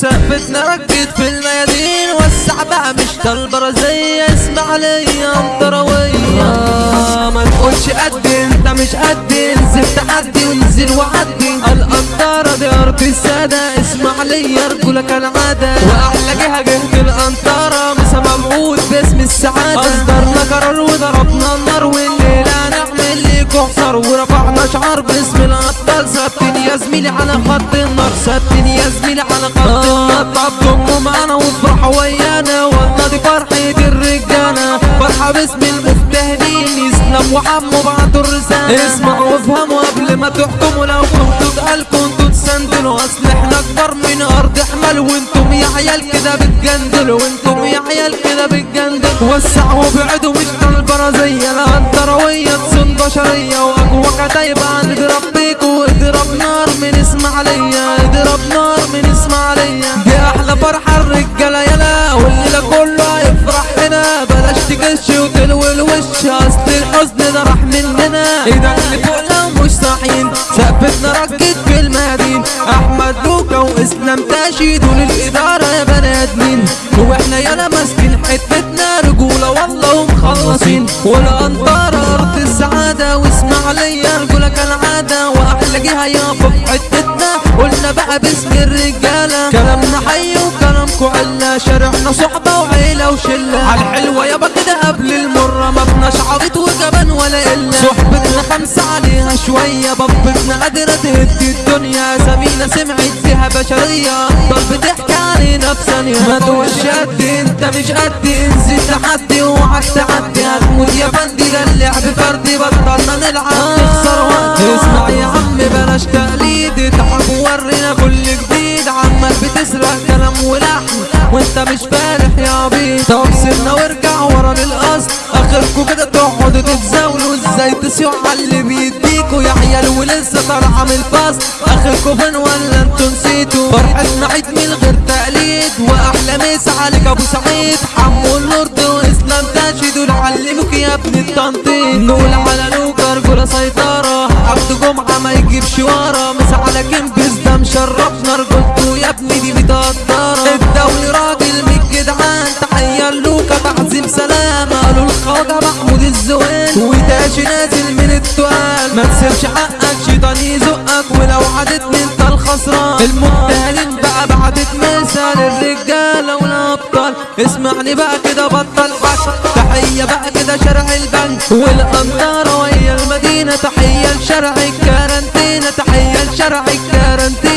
ثبتنا ركز في الميادين وسع بقى مش طالبة زي اسمع ليا انطروية ما تقولش قد انت مش قد انزل تحدي وانزل وعدي. القنطرة دي أرض السادة. اسمع ليا رجولك العادة. وأحلى جهة جهة القنطرة مسا مبعوث باسم السعادة. أصدرنا قرار وضربنا النار. والليلة نعمل ليكوا حصار ورفعنا شعار باسم الابطال ثابتين يا زميلي على خط النار. ثابتين يا زميلي على طب ضموا معانا وافرحوا ويانا والله دي فرحة الرجالة. فرحة باسم المجتهدين يسلم وحموا بعض الرسالة. اسمعوا وافهموا قبل ما تحكموا لو كنتوا اتقال كنتوا تسندلوا. أصل إحنا أكبر من أرض حمل وأنتم يا عيال كده بتجندلوا. وأنتم يا عيال كده بتجندلوا. وسعوا وابعدوا مش طالبة رزية لا انطروية تصون بشرية وأقوى كتايبة نضرب بيكوا اضرب نار من اسماعيلية تكش وتلوي الوش أصل الحزن راح مننا إيدك لفوق لو مش صاحيين ثبتنا ركز في المدين. أحمد لوكا وإسلام تاشي دول الإدارة يا بني آدمين. وإحنا يالا ماسكين حتتنا رجولة والله ومخلصين والانطار أرض السعادة واسمع ليا رجولك العادة واحلى جهة يابا في حتتنا قلنا بقى باسم الرجالة. كلامنا حي وكلامكو علة شارعنا صحبة وعيلة وشلة. عالحلوة يابا كده قبل المرة ما بناش عبيط وجبان ولا إلا. صحبتنا خمسة عليها شوية. بابتنا قادرة تهدي الدنيا. زميلة سمعت فيها بشرية. ضل بتحكي علينا بثانية. ما تقولش قد إنت مش قد انزل تحدي اوعك وانت مش فالح يا عبيط طب سيبنا وارجع ورا للأصل. اخركوا كده تقعدوا تتزاولوا. إزاي تسيوا على اللي بيديكوا؟ يا عيال ولسه طالعه من الفصل. اخركوا فين ولا أنتوا نسيتوا؟ فرحتنا عيد من غير تقليد. وأحلى مسا عليك أبو سعيد. حمو الورد وإسلام تاشي دول علموك يا ابن التنطيط. نقول على لوكا رجوله سيطرة. عبد جمعة ما يجيبش ورا. مسا على كمبس ده مشرفنا رجولته يا ابني دي متقدره وداشي نازل من التقال ما تسيبش حقك شيطان يزقك ولو عدتني انت الخسران. المجتهدين بقى بعدت مثال الرجاله والابطال اسمعني بقى كده بطل حق تحية بقى كده شارع البنك والقنطره وهي المدينة. تحية لشارع الكارنتينا تحية لشارع الكارنتينا